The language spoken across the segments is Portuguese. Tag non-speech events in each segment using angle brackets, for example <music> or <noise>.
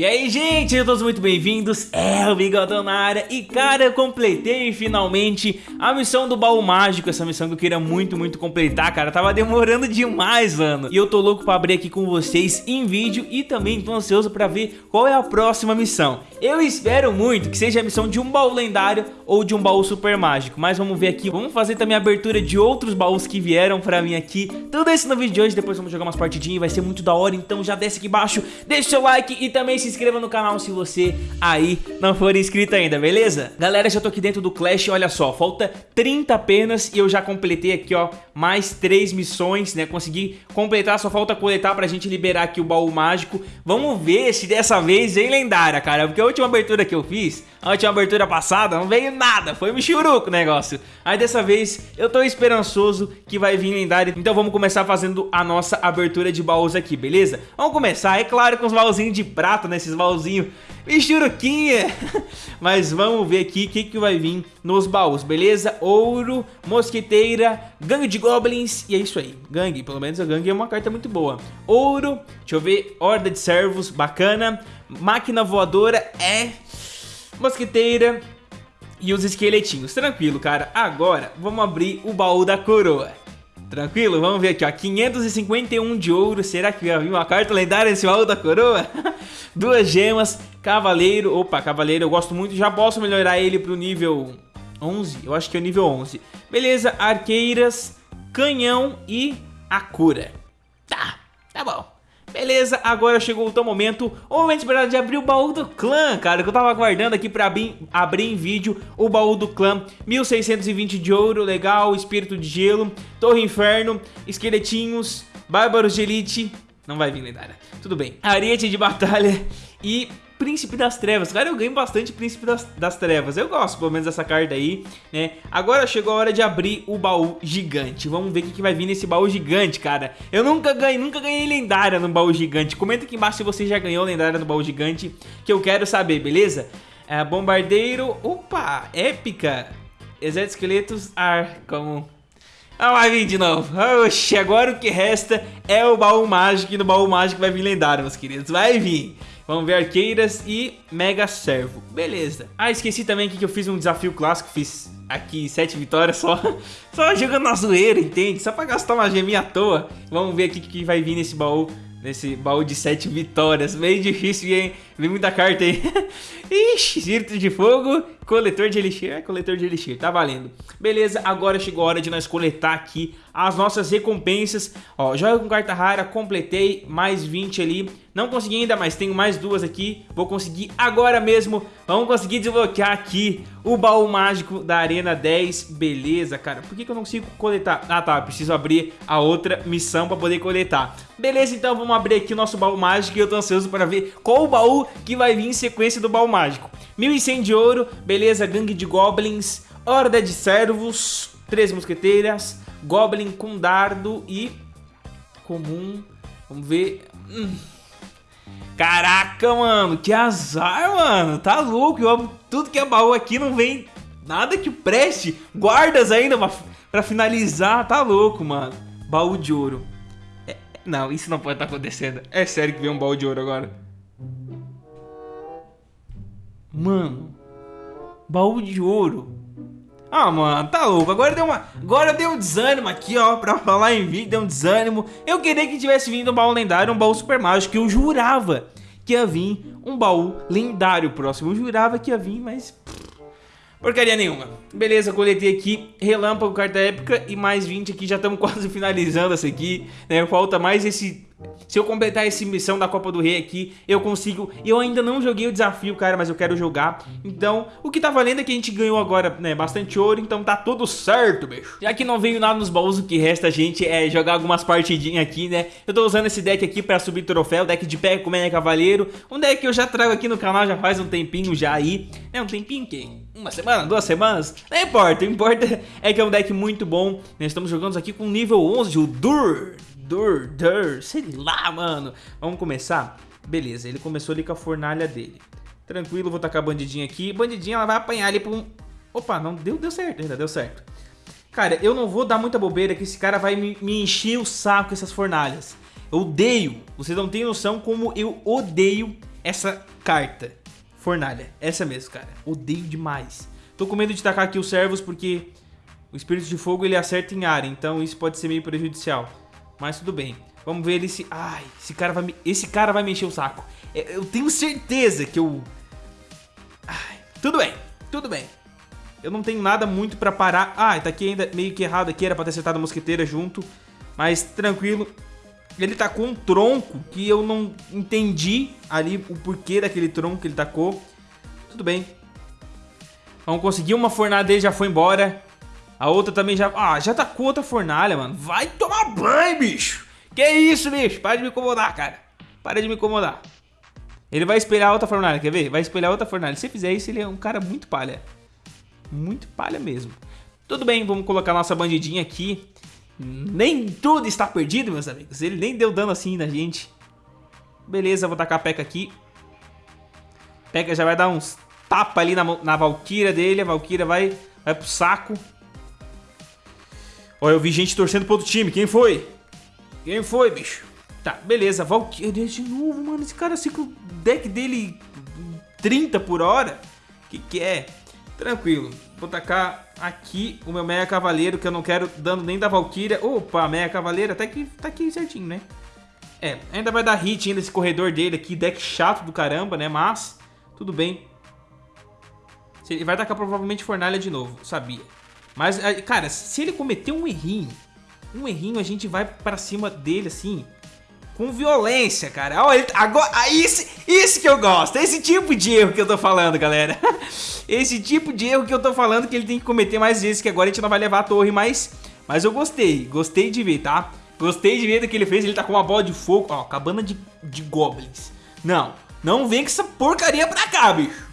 E aí, gente, todos muito bem-vindos, é o Bigodão na área. E cara, eu completei finalmente a missão do baú mágico. Essa missão que eu queria muito, muito completar, cara. Tava demorando demais, mano. E eu tô louco pra abrir aqui com vocês em vídeo E também tô ansioso pra ver qual é a próxima missão. Eu espero muito que seja a missão de um baú lendário ou de um baú super mágico. Mas vamos ver aqui, vamos fazer também a abertura de outros baús que vieram pra mim aqui. Tudo isso no vídeo de hoje, depois vamos jogar umas partidinhas. Vai ser muito da hora, então já desce aqui embaixo. Deixa o seu like e também se inscreva no canal se você aí não for inscrito ainda, beleza? Galera, já tô aqui dentro do Clash, olha só, falta 30 apenas e eu já completei aqui, ó, mais 3 missões, né? Consegui completar, só falta coletar pra gente liberar aqui o baú mágico. Vamos ver se dessa vez vem lendária, cara, porque a última abertura que eu fiz, a última abertura passada, não veio nada, foi um churuco o negócio. Aí dessa vez eu tô esperançoso que vai vir lendária, então vamos começar fazendo a nossa abertura de baús aqui, beleza? Vamos começar, é claro, com os baúzinhos de prata, né? Esses baúzinhos. <laughs> Mas vamos ver aqui o que, que vai vir nos baús, beleza? Ouro, mosqueteira, gangue de goblins e é isso aí. Gangue, pelo menos a gangue é uma carta muito boa. Ouro, deixa eu ver, horda de servos, bacana. Máquina voadora é... Mosqueteira, e os esqueletinhos. Tranquilo, cara. Agora, vamos abrir o baú da coroa. Tranquilo? Vamos ver aqui, ó. 551 de ouro. Será que vai vir uma carta lendária nesse baú da coroa? <laughs> Duas gemas. Cavaleiro. Opa, cavaleiro eu gosto muito. Já posso melhorar ele pro nível 11? Eu acho que é o nível 11. Beleza, arqueiras, canhão e a cura. Beleza, agora chegou o teu momento, o momento esperado de abrir o baú do clã, cara, que eu tava aguardando aqui pra abrir, abrir em vídeo o baú do clã, 1620 de ouro, legal, espírito de gelo, torre inferno, esqueletinhos, bárbaros de elite, não vai vir lendária, tudo bem, ariete de batalha e Príncipe das Trevas. Cara, eu ganho bastante Príncipe das, das, Trevas. Eu gosto, pelo menos, dessa carta aí, né? Agora chegou a hora de abrir o baú gigante. Vamos ver o que, que vai vir nesse baú gigante, cara. Eu nunca ganhei, nunca ganhei lendária no baú gigante. Comenta aqui embaixo se você já ganhou lendária no baú gigante, que eu quero saber, beleza? É, bombardeiro, opa, épica. Exército esqueletos, ar, como... Ah, vai vir de novo. Oxi, agora o que resta é o baú mágico. E no baú mágico vai vir lendário, meus queridos. Vai vir. Vamos ver arqueiras e mega servo. Beleza. Ah, esqueci também aqui que eu fiz um desafio clássico. Fiz aqui sete vitórias só. <laughs> Só jogando na zoeira, entende? Só pra gastar uma geminha à toa. Vamos ver aqui o que vai vir nesse baú. Nesse baú de sete vitórias. Meio difícil, hein? Vem muita carta aí. <laughs> Ixi, Círculo de Fogo, coletor de elixir. É, coletor de elixir, tá valendo. Beleza, agora chegou a hora de nós coletar aqui as nossas recompensas. Ó, joga com carta rara, completei, mais 20 ali. Não consegui ainda, mas tenho mais duas aqui. Vou conseguir agora mesmo. Vamos conseguir desbloquear aqui o baú mágico da Arena 10. Beleza, cara. Por que, que eu não consigo coletar? Ah, tá. Preciso abrir a outra missão pra poder coletar. Beleza, então vamos abrir aqui o nosso baú mágico e eu tô ansioso para ver qual o baú que vai vir em sequência do baú mágico. 1100 de ouro, beleza, gangue de goblins, horda de servos, três mosqueteiras, goblin com dardo e comum, vamos ver... Hum. Caraca, mano, que azar, mano, tá louco, eu, tudo que é baú aqui não vem nada que preste, guardas ainda pra, pra finalizar, tá louco, mano. Baú de ouro. É, não, isso não pode estar tá acontecendo. É sério que vem um baú de ouro agora. Mano, baú de ouro. Ah, mano, tá louco. Agora deu uma. Agora deu um desânimo aqui, ó. Pra falar em vídeo, deu um desânimo. Eu queria que tivesse vindo um baú lendário, um baú super mágico. Eu jurava que ia vir um baú lendário próximo. Eu jurava que ia vir, mas. Porcaria nenhuma. Beleza, coletei aqui relâmpago, carta épica e mais 20 aqui. Já estamos <laughs> quase finalizando essa aqui, né? Falta mais esse se eu completar essa missão da Copa do Rei aqui, eu consigo... Eu ainda não joguei o desafio, cara, mas eu quero jogar. Então, o que tá valendo é que a gente ganhou agora, né, bastante ouro, então tá tudo certo, bicho. Já que não veio nada nos baús, o que resta a gente é jogar algumas partidinhas aqui, né? Eu tô usando esse deck aqui pra subir troféu, deck de pé com Mega Cavaleiro. Um deck que eu já trago aqui no canal já faz um tempinho já aí. É um tempinho que... Uma semana, duas semanas? Não importa, o importa <laughs> é que é um deck muito bom. Nós estamos jogando aqui com nível 11, o Dur. Dur, Dur, sei lá, mano. Vamos começar? Beleza, ele começou ali com a fornalha dele. Tranquilo, vou tacar a bandidinha aqui. Bandidinha, ela vai apanhar ali pra um... Opa, não deu, deu certo, ainda deu certo. Cara, eu não vou dar muita bobeira que esse cara vai me, me encher o saco com essas fornalhas. Eu odeio, vocês não têm noção como eu odeio essa carta. Fornalha. Essa mesmo, cara. Odeio demais. Tô com medo de tacar aqui os servos porque o espírito de fogo ele acerta em área, então isso pode ser meio prejudicial. Mas tudo bem. Vamos ver ele se... Ai, esse cara vai me... Esse cara vai me encher o saco. É, eu tenho certeza que eu... Ai, tudo bem, tudo bem. Eu não tenho nada muito pra parar. Ah, tá aqui ainda meio que errado aqui. Era pra ter acertado a mosqueteira junto. Mas tranquilo. Ele tacou um tronco que eu não entendi ali o porquê daquele tronco que ele tacou. Tudo bem. Vamos conseguir uma fornalha dele, já foi embora. A outra também já... Ah, já tacou outra fornalha, mano. Vai tomar banho, bicho. Que isso, bicho? Para de me incomodar, cara. Para de me incomodar. Ele vai espelhar outra fornalha, quer ver? Vai espelhar outra fornalha. Se fizer isso, ele é um cara muito palha. Muito palha mesmo. Tudo bem, vamos colocar nossa bandidinha aqui. Nem tudo está perdido, meus amigos. Ele nem deu dano assim na gente. Beleza, vou tacar a P.E.K.K.A aqui. P.E.K.K.A já vai dar uns tapa ali na, na Valkyria dele. A Valkyria vai, vai pro saco. Ó, eu vi gente torcendo pro outro time. Quem foi? Quem foi, bicho? Tá, beleza. Valkyria de novo, mano. Esse cara assim com o deck dele 30 por hora. Que que é? Tranquilo. Vou tacar aqui o meu Meia Cavaleiro, que eu não quero dano nem da Valkyria. Opa, Meia Cavaleiro, até que tá aqui certinho, né? É, ainda vai dar hit ainda esse corredor dele aqui, deck chato do caramba, né? Mas, tudo bem. Ele vai tacar provavelmente Fornalha de novo, sabia. Mas, é, cara, se ele cometer um errinho, um errinho, a gente vai pra cima dele, assim, com violência, cara. Olha, agora, ah, isso, isso que eu gosto. Esse tipo de erro que eu tô falando, galera. <laughs> Esse tipo de erro que eu tô falando que ele tem que cometer mais vezes, que agora a gente não vai levar a torre, mas, mas eu gostei. Gostei de ver, tá? Gostei de ver do que ele fez. Ele tá com uma bola de fogo. Ó, cabana de, de goblins. Não, não vem com essa porcaria pra cá, bicho.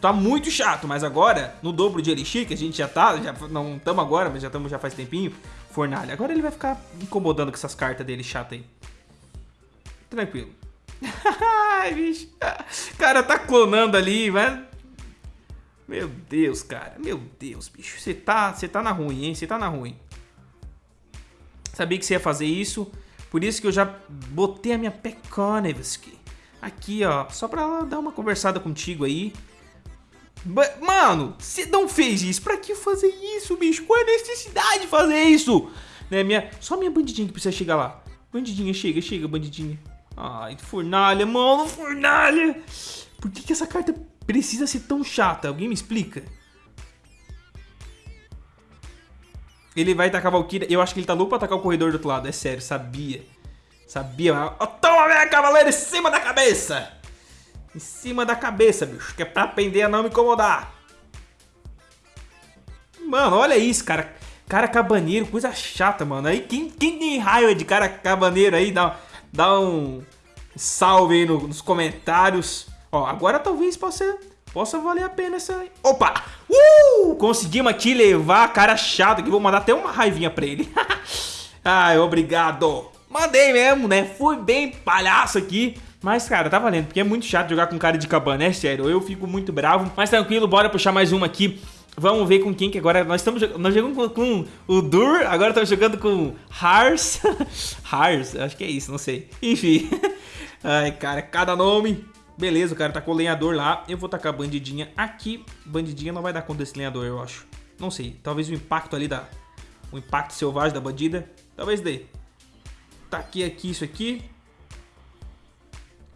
Tá muito chato, mas agora, no dobro de Elixir, que a gente já tá, já não estamos agora, mas já estamos já faz tempinho, fornalha. Agora ele vai ficar incomodando com essas cartas dele chata aí. Tranquilo. <laughs> Ai, bicho. Cara, tá clonando ali, mas... Meu Deus, cara. Meu Deus, bicho. Você tá, você tá na ruim, hein? Você tá na ruim. Sabia que você ia fazer isso. Por isso que eu já botei a minha Pekonevski. Aqui, ó. Só pra dar uma conversada contigo aí. Mano, você não fez isso. Pra que fazer isso, bicho? Qual é a necessidade de fazer isso? Né, minha... Só minha bandidinha que precisa chegar lá. Bandidinha, chega, chega, bandidinha. Ai, fornalha, mano, fornalha. Por que, que essa carta precisa ser tão chata? Alguém me explica? Ele vai atacar a Valkyria. Eu acho que ele tá louco pra atacar o corredor do outro lado. É sério, sabia. Sabia. Toma, minha cavaleira, em cima da cabeça. Em cima da cabeça, bicho. Que é pra aprender a não me incomodar. Mano, olha isso, cara. Cara cabaneiro, coisa chata, mano. Aí quem, quem tem raiva de cara cabaneiro aí, dá, dá um salve aí no, nos comentários. Ó, agora talvez possa, possa valer a pena essa... Opa! Uh! Conseguimos aqui levar cara chato, que vou mandar até uma raivinha pra ele. <laughs> Ai, obrigado. Mandei mesmo, né? Fui bem palhaço aqui. Mas, cara, tá valendo, porque é muito chato jogar com cara de cabana, é sério. Eu fico muito bravo. Mas tranquilo, bora puxar mais uma aqui. Vamos ver com quem que agora nós estamos nós jogamos com, com o Dur, agora estamos jogando com Hars. <laughs> Hars, acho que é isso, não sei. Enfim. <laughs> Ai, cara, cada nome. Beleza, o cara tá com o lenhador lá. Eu vou tacar a bandidinha aqui. Bandidinha não vai dar conta desse lenhador, eu acho. Não sei, talvez o impacto ali da... O impacto selvagem da bandida. Talvez dê. Taquei aqui isso aqui.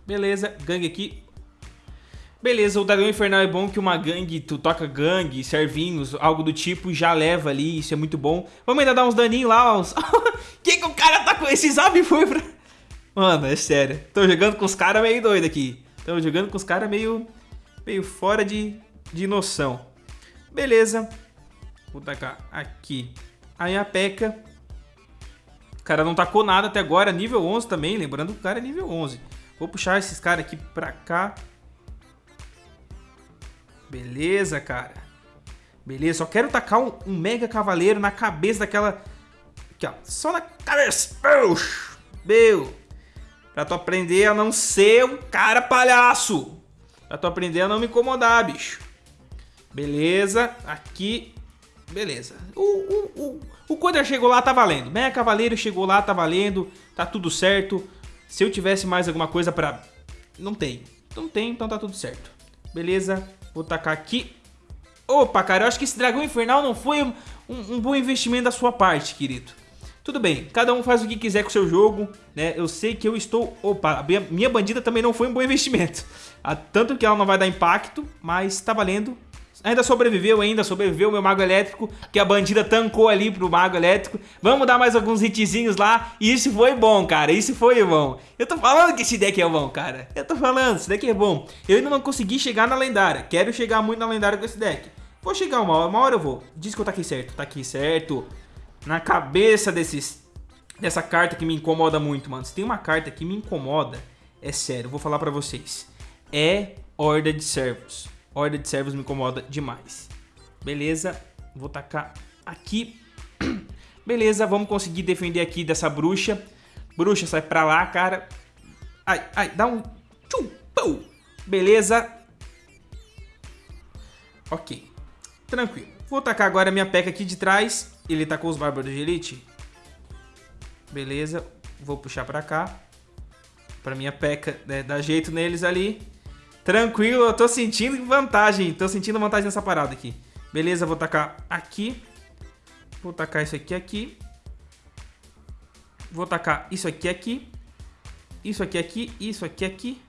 Beleza, gangue aqui. Beleza, o Dragão Infernal é bom que uma gangue, tu toca gangue, servinhos, algo do tipo, já leva ali, isso é muito bom. Vamos ainda dar uns daninhos lá, uns... <laughs> que que o cara tá com... Esse zap <laughs> foi pra... Mano, é sério. Tô jogando com os caras meio doido aqui. Tô jogando com os caras meio... Meio fora de, de noção. Beleza. Vou tacar aqui. Aí a P.E.K.K.A. O cara não tacou nada até agora, nível 11 também, lembrando que o cara é nível 11. Vou puxar esses caras aqui pra cá. Beleza, cara. Beleza, só quero tacar um, um, mega cavaleiro na cabeça daquela... Aqui, ó. Só na cabeça. Meu. Pra tu aprender a não ser um cara palhaço. Pra tu aprender a não me incomodar, bicho. Beleza. Aqui. Beleza. O, o, o, o Coder chegou lá, tá valendo. Mega Cavaleiro chegou lá, tá valendo. Tá tudo certo. Se eu tivesse mais alguma coisa pra... Não tem. Não tem, então tá tudo certo. Beleza, vou tacar aqui. Opa, cara, eu acho que esse dragão infernal não foi um, um bom investimento da sua parte, querido. Tudo bem, cada um faz o que quiser com o seu jogo, né? Eu sei que eu estou... Opa, minha, bandida também não foi um bom investimento. <laughs> Ah, tanto que ela não vai dar impacto, mas tá valendo. Ainda sobreviveu, ainda sobreviveu meu mago elétrico, que a bandida tancou ali pro mago elétrico. Vamos dar mais alguns hitzinhos lá, e isso foi bom, cara, isso foi bom. Eu tô falando que esse deck é bom, cara. Eu tô falando, esse deck é bom. Eu ainda não consegui chegar na lendária, quero chegar muito na lendária com esse deck. Vou chegar uma hora, uma hora eu vou. Diz que eu tá aqui certo, tá aqui certo na cabeça desses dessa carta que me incomoda muito, mano. Se tem uma carta que me incomoda, é sério, vou falar pra vocês. É Horda de Servos. Horda de Servos me incomoda demais. Beleza, vou tacar aqui. <clears throat> Beleza, vamos conseguir defender aqui dessa bruxa. Bruxa, sai pra lá, cara. Ai, ai, dá um... Tchum, pum. Beleza. Ok, tranquilo. Vou tacar agora minha peca aqui de trás. Ele com os bárbaros de elite. Beleza. Vou puxar pra cá. Pra minha peca né, dar jeito neles ali. Tranquilo, eu tô sentindo vantagem. Tô sentindo vantagem nessa parada aqui. Beleza, vou tacar aqui. Vou tacar isso aqui aqui. Vou tacar isso aqui aqui. Isso aqui aqui. Isso aqui aqui.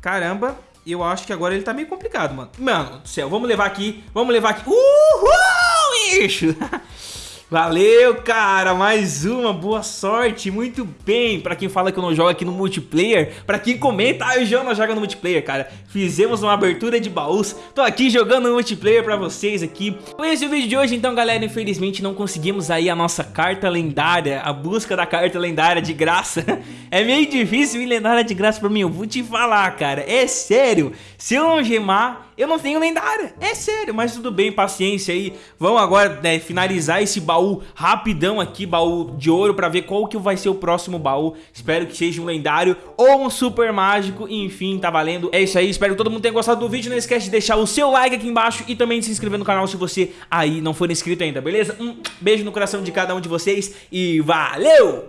Caramba eu acho que agora ele tá meio complicado, mano. Mano do céu, vamos levar aqui, vamos levar aqui. Uhul, bicho! <laughs> Valeu, cara, mais uma, boa sorte, muito bem. Pra quem fala que eu não jogo aqui no multiplayer Pra quem comenta, ah, o João não joga no multiplayer, cara. Fizemos uma abertura de baús Tô aqui jogando no multiplayer pra vocês aqui. Foi esse o vídeo de hoje, então galera Infelizmente não conseguimos aí a nossa carta lendária A busca da carta lendária de graça. <laughs> É meio difícil vir lendária de graça pra mim Eu vou te falar, cara, é sério Se eu não gemar eu não tenho lendária. É sério, mas tudo bem, paciência aí. Vamos agora né, finalizar esse baú rapidão aqui, baú de ouro, pra ver qual que vai ser o próximo baú. Espero que seja um lendário ou um super mágico, enfim, tá valendo. É isso aí, espero que todo mundo tenha gostado do vídeo. Não esquece de deixar o seu like aqui embaixo e também de se inscrever no canal se você aí não for inscrito ainda, beleza? Um beijo no coração de cada um de vocês e valeu!